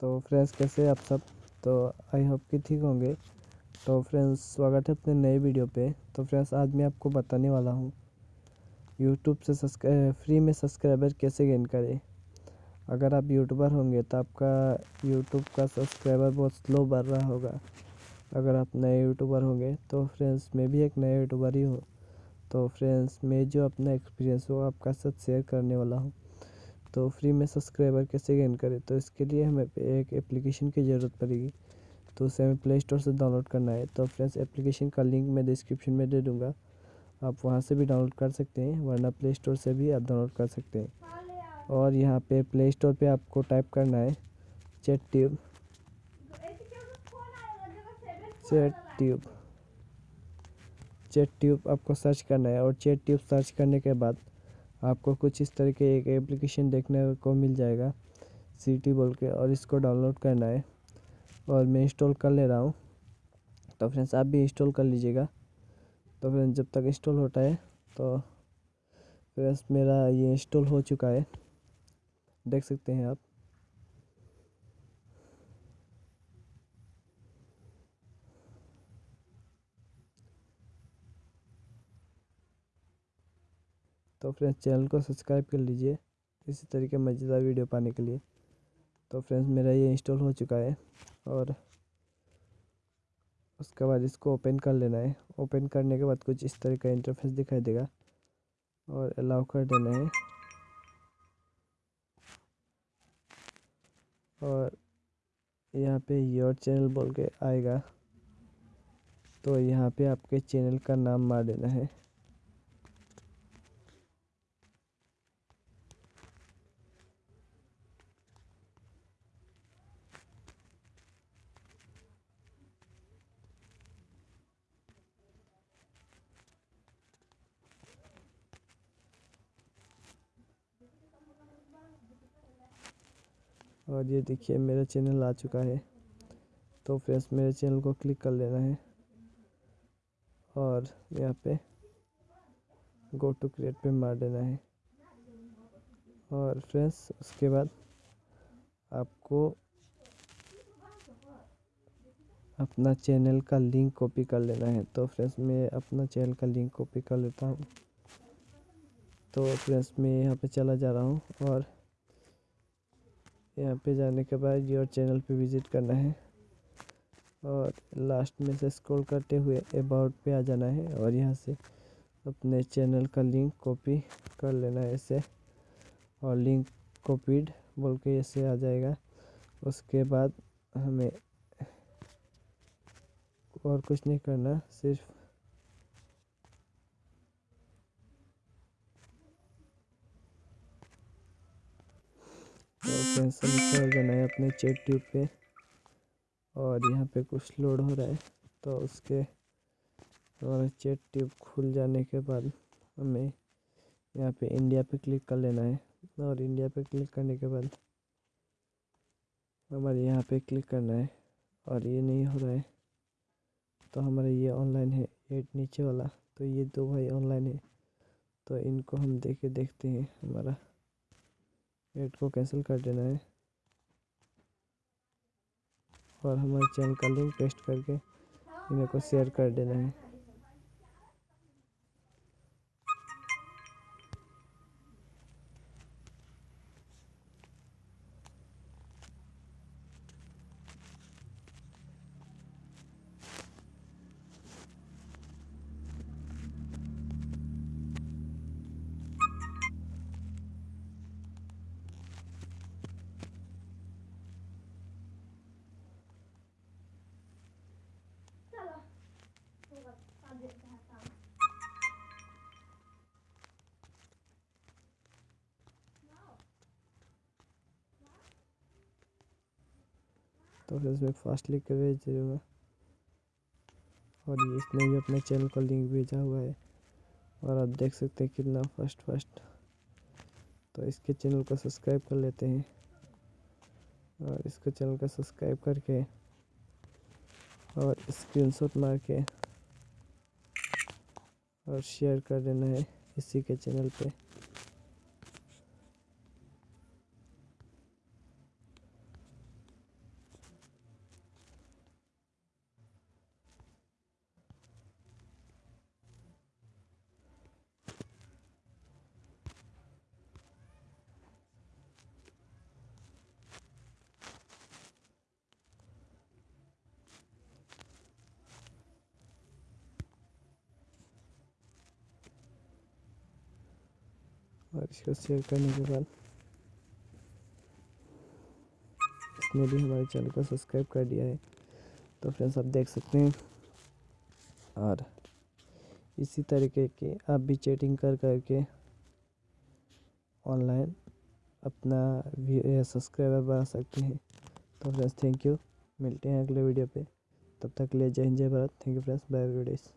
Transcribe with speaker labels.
Speaker 1: तो फ्रेंड्स, कैसे आप सब? तो आई होप कि ठीक होंगे। तो फ्रेंड्स, स्वागत है अपने नए वीडियो पे। तो फ्रेंड्स, आज मैं आपको बताने वाला हूँ यूट्यूब से फ्री में सब्सक्राइबर कैसे गेन करें। अगर आप यूट्यूबर होंगे तो आपका यूट्यूब का सब्सक्राइबर बहुत स्लो बढ़ रहा होगा। अगर आप नए यूट्यूबर होंगे तो फ्रेंड्स, मैं भी एक नया यूट्यूबर ही हूँ। तो फ्रेंड्स, मैं जो अपना एक्सपीरियंस हो आपका साथ शेयर करने वाला हूँ। तो फ्री में सब्सक्राइबर कैसे गेन करें? तो इसके लिए हमें एक एप्लीकेशन की ज़रूरत पड़ेगी। तो उसे हमें प्ले स्टोर से डाउनलोड करना है। तो फ्रेंड्स, एप्लीकेशन का लिंक मैं डिस्क्रिप्शन में दे दूँगा। आप वहाँ से भी डाउनलोड कर सकते हैं, वरना प्ले स्टोर से भी आप डाउनलोड कर सकते हैं। और यहाँ पे प्ले स्टोर पे आपको टाइप करना है, chat tube. Chat tube. Chat tube आपको सर्च करना है और चैट ट्यूब सर्च करने के बाद आपको कुछ इस तरह के एक एप्लीकेशन देखने को मिल जाएगा सी टी बोल के, और इसको डाउनलोड करना है। और मैं इंस्टॉल कर ले रहा हूँ। तो फ्रेंड्स आप भी इंस्टॉल कर लीजिएगा। तो फ्रेंड्स जब तक इंस्टॉल होता है तो फ्रेंड्स मेरा ये इंस्टॉल हो चुका है। देख सकते हैं आप। तो फ्रेंड्स चैनल को सब्सक्राइब कर लीजिए इसी तरीके मज़ेदार वीडियो पाने के लिए। तो फ्रेंड्स मेरा ये इंस्टॉल हो चुका है और उसके बाद इसको ओपन कर लेना है। ओपन करने के बाद कुछ इस तरह का इंटरफेस दिखाई देगा और अलाउ कर देना है। और यहाँ पे योर चैनल बोल के आएगा। तो यहाँ पे आपके चैनल का नाम मार देना है। और ये देखिए, मेरा चैनल आ चुका है। तो फ्रेंड्स मेरे चैनल को क्लिक कर लेना है। और यहाँ पे गो टू क्रिएट पे मार देना है। और फ्रेंड्स उसके बाद आपको अपना चैनल का लिंक कॉपी कर लेना है। तो फ्रेंड्स मैं अपना चैनल का लिंक कॉपी कर लेता हूँ। तो फ्रेंड्स मैं यहाँ पे चला जा रहा हूँ और यहाँ पे जाने के बाद योर चैनल पे विज़िट करना है। और लास्ट में से स्क्रॉल करते हुए अबाउट पे आ जाना है और यहाँ से अपने चैनल का लिंक कॉपी कर लेना है ऐसे और लिंक कॉपीड बोल के ऐसे आ जाएगा। उसके बाद हमें और कुछ नहीं करना, सिर्फ़ कर देना है अपने चेट ट्यूब पे। और यहाँ पे कुछ लोड हो रहा है तो उसके और चेट ट्यूब खुल जाने के बाद हमें यहाँ पे इंडिया पे क्लिक कर लेना है। और इंडिया पे क्लिक करने के बाद हमारे यहाँ पे क्लिक करना है। और ये नहीं हो रहा है तो हमारा ये ऑनलाइन है एड नीचे वाला तो ये दो भाई ऑनलाइन है तो इनको हम देखे देखते हैं हमारा एड को कैंसिल कर देना है। और हमारे चैनल का लिंक पेस्ट करके इन्हें को शेयर कर देना है। तो फिर इसमें फास्ट लिख के भेज दूँगा और इसने भी अपने चैनल का लिंक भेजा हुआ है। और आप देख सकते हैं कितना फास्ट फास्ट तो इसके चैनल को सब्सक्राइब कर लेते हैं। और इसके चैनल का सब्सक्राइब करके और स्क्रीनशॉट मार के और शेयर कर देना है इसी के चैनल पे। और इसको शेयर करने के बाद इसने भी हमारे चैनल को सब्सक्राइब कर दिया है तो फ्रेंड्स आप देख सकते हैं और इसी तरीके के आप भी चैटिंग कर करके ऑनलाइन अपना सब्सक्राइबर बढ़ा सकते हैं तो फ्रेंड्स थैंक यू मिलते हैं अगले वीडियो पे तब तक ले जय हिंद जय Bharat thank you friends bye videos